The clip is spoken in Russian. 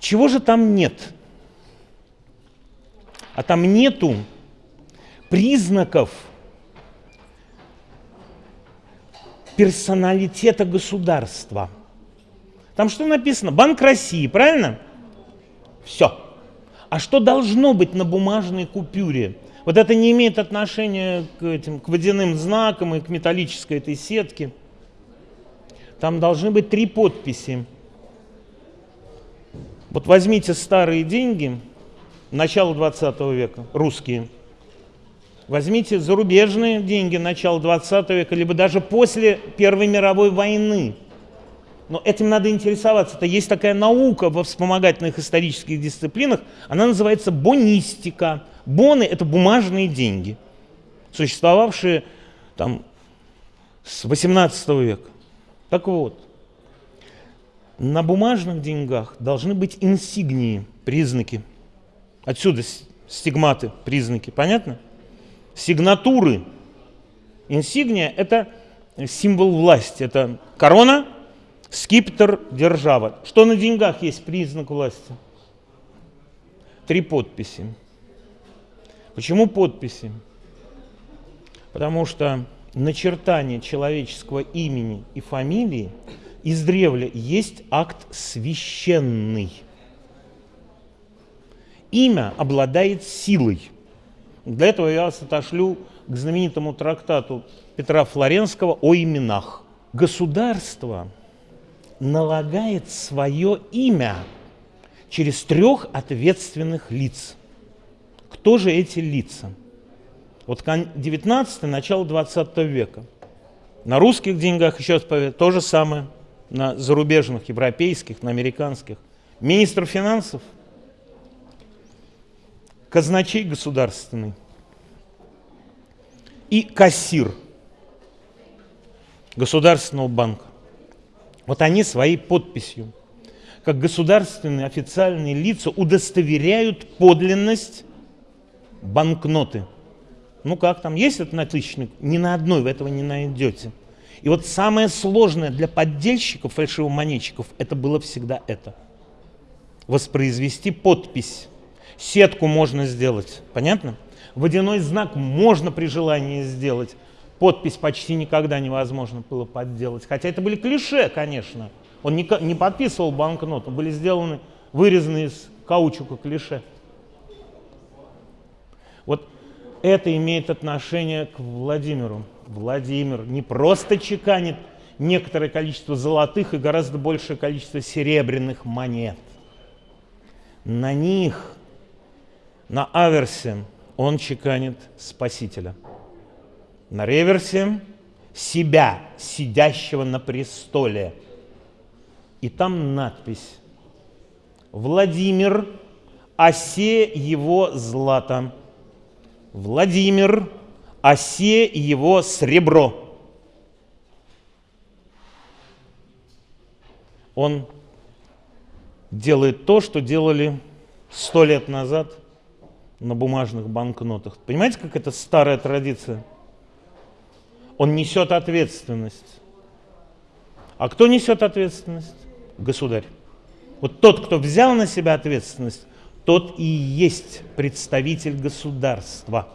Чего же там нет? А там нету признаков персоналитета государства. Там что написано? Банк России, правильно? Все. А что должно быть на бумажной купюре? Вот это не имеет отношения к, этим, к водяным знакам и к металлической этой сетке. Там должны быть три подписи. Вот возьмите старые деньги начала 20 века, русские. Возьмите зарубежные деньги начала 20 века, либо даже после Первой мировой войны. Но этим надо интересоваться. Это есть такая наука во вспомогательных исторических дисциплинах, она называется бонистика. Боны – это бумажные деньги, существовавшие там с 18 века. Так вот, на бумажных деньгах должны быть инсигнии, признаки. Отсюда стигматы, признаки. Понятно? Сигнатуры. Инсигния – это символ власти. Это корона, скипетр, держава. Что на деньгах есть признак власти? Три подписи. Почему подписи? Потому что начертание человеческого имени и фамилии издревле есть акт священный. Имя обладает силой. Для этого я вас отошлю к знаменитому трактату Петра Флоренского о именах. Государство налагает свое имя через трех ответственных лиц. Кто же эти лица? Вот 19 начало 20 века. На русских деньгах, еще раз то же самое, на зарубежных, европейских, на американских. Министр финансов, казначей государственный и кассир Государственного банка. Вот они своей подписью, как государственные официальные лица, удостоверяют подлинность банкноты. Ну как там, есть этот натычник? Ни на одной вы этого не найдете. И вот самое сложное для поддельщиков, фальшивомонетчиков, это было всегда это. Воспроизвести подпись. Сетку можно сделать, понятно? Водяной знак можно при желании сделать. Подпись почти никогда невозможно было подделать. Хотя это были клише, конечно. Он не, подписывал банкноту, были сделаны, вырезаны из каучука клише. Вот это имеет отношение к Владимиру. Владимир не просто чеканит некоторое количество золотых и гораздо большее количество серебряных монет. На них, на аверсе, он чеканит Спасителя. На реверсе себя, сидящего на престоле. И там надпись «Владимир, осе его злато». Владимир, осе его сребро. Он делает то, что делали сто лет назад на бумажных банкнотах. Понимаете, как это старая традиция? Он несет ответственность. А кто несет ответственность? Государь. Вот тот, кто взял на себя ответственность, тот и есть представитель государства.